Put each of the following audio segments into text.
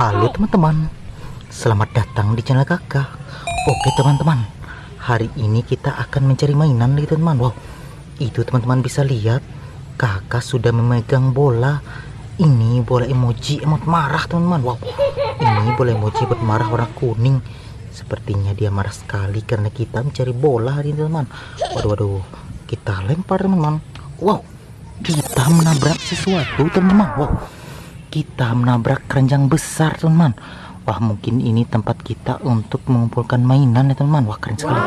Halo teman-teman, selamat datang di channel kakak. Oke teman-teman, hari ini kita akan mencari mainan nih teman-teman. Wow, itu teman-teman bisa lihat, kakak sudah memegang bola. Ini bola emoji emot marah teman-teman. Wow, ini bola emoji emot marah warna kuning. Sepertinya dia marah sekali karena kita mencari bola hari ini teman-teman. Waduh, waduh, kita lempar teman-teman. Wow, kita menabrak sesuatu teman-teman. Wow kita menabrak keranjang besar teman-teman. Wah mungkin ini tempat kita untuk mengumpulkan mainan ya teman-teman. Wah keren sekali.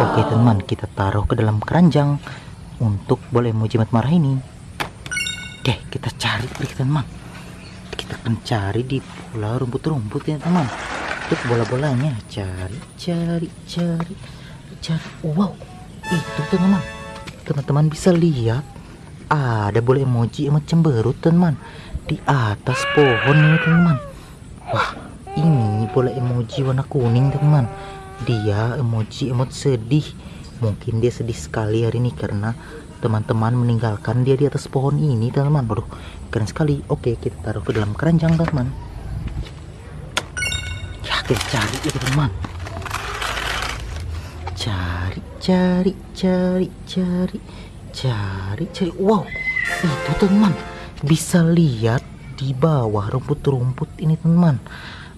Oke teman kita taruh ke dalam keranjang Untuk boleh mau jimat marah ini. Oke kita cari teman-teman. Kita akan cari di bola rumput-rumput ya teman Untuk bola-bolanya. Cari cari cari Cari. Wow itu teman-teman. Teman-teman bisa lihat Ada bola emoji emot cemberut teman-teman di atas pohon ini teman wah ini bola emoji warna kuning teman dia emoji emot sedih. Mungkin dia sedih sekali hari ini karena teman-teman meninggalkan dia di atas pohon ini teman-teman. Waduh keren sekali. Oke kita taruh ke dalam keranjang teman ya kita cari ya teman cari cari cari cari cari cari. Wow itu teman bisa lihat di bawah rumput-rumput ini teman.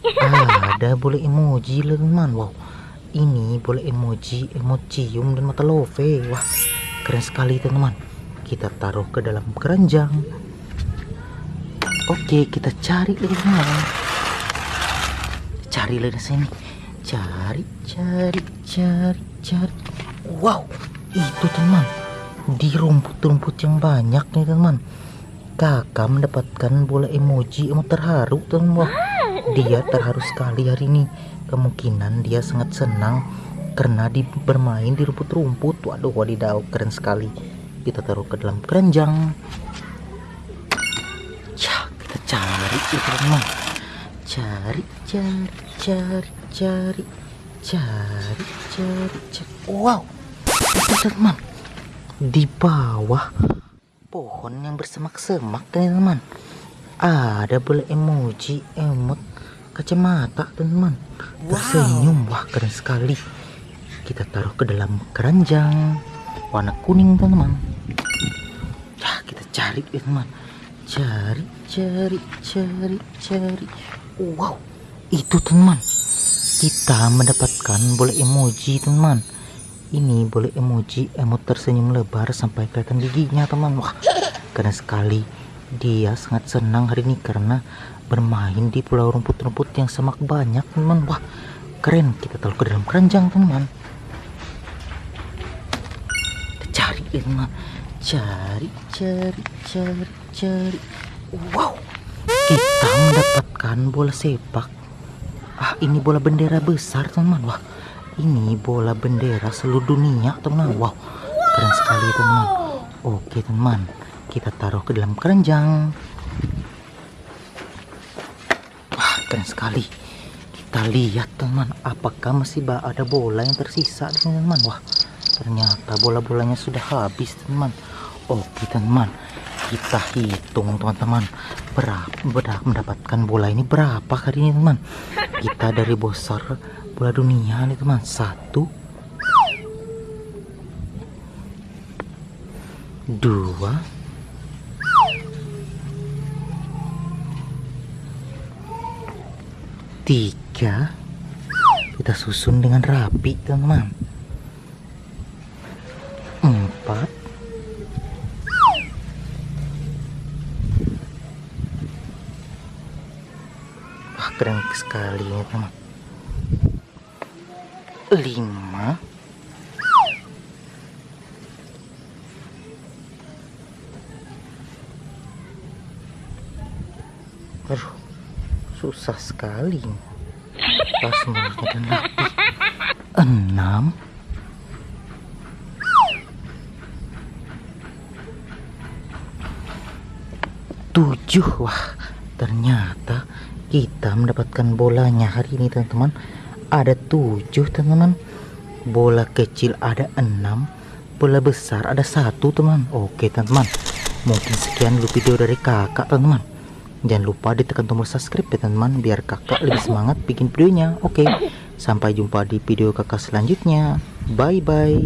Ada boleh emoji teman. Wow. Ini boleh emoji emocium dan mata love. Wah keren sekali teman. Kita taruh ke dalam keranjang. Oke kita cari lagi teman. Cari lagi sini. Cari cari cari cari. Wow itu teman. Di rumput-rumput yang banyak nih teman kakak mendapatkan bola emoji emot terharu teman dia terharu sekali hari ini. Kemungkinan dia sangat senang karena di bermain di rumput-rumput. Waduh wadidaw keren sekali. Kita taruh ke dalam keranjang. Ya kita cari itu teman cari cari cari cari. Cari cari cari. Wow teman. Di bawah pohon yang bersemak-semak teman-teman. Ada boleh emoji emot kacamata teman-teman. Tersenyum wah keren sekali. Kita taruh ke dalam keranjang warna kuning teman-teman. Ya kita cari teman cari cari cari cari. Wow itu teman kita mendapatkan boleh emoji teman ini boleh emoji emot tersenyum lebar sampai kelihatan giginya teman. Wah keren sekali. Dia sangat senang hari ini karena bermain di pulau rumput-rumput yang semak banyak teman. Wah keren. Kita taruh ke dalam keranjang teman. Cari teman cari cari cari cari. Wow kita mendapatkan bola sepak. Ah ini bola bendera besar teman. Wah ini bola bendera seluruh dunia teman wow keren sekali teman oke teman kita taruh ke dalam keranjang. Wah keren sekali. Kita lihat teman apakah masih ada bola yang tersisa teman wah ternyata bola-bolanya sudah habis teman oke teman kita hitung teman-teman berapa mendapatkan bola ini berapa kali ini teman kita dari bosar bola dunia nih teman satu. Dua. Tiga. Kita susun dengan rapi teman empat. Wah keren sekali ya teman lima. Aduh, susah sekali. Pas mulutnya dan rapi enam. Tujuh. Wah ternyata kita mendapatkan bolanya hari ini teman-teman ada tujuh teman-teman bola kecil ada enam bola besar ada satu teman oke teman-teman mungkin sekian dulu video dari kakak teman-teman Jangan lupa ditekan tombol subscribe ya teman-teman biar kakak lebih semangat bikin videonya. Oke, sampai jumpa di video kakak selanjutnya. Bye bye.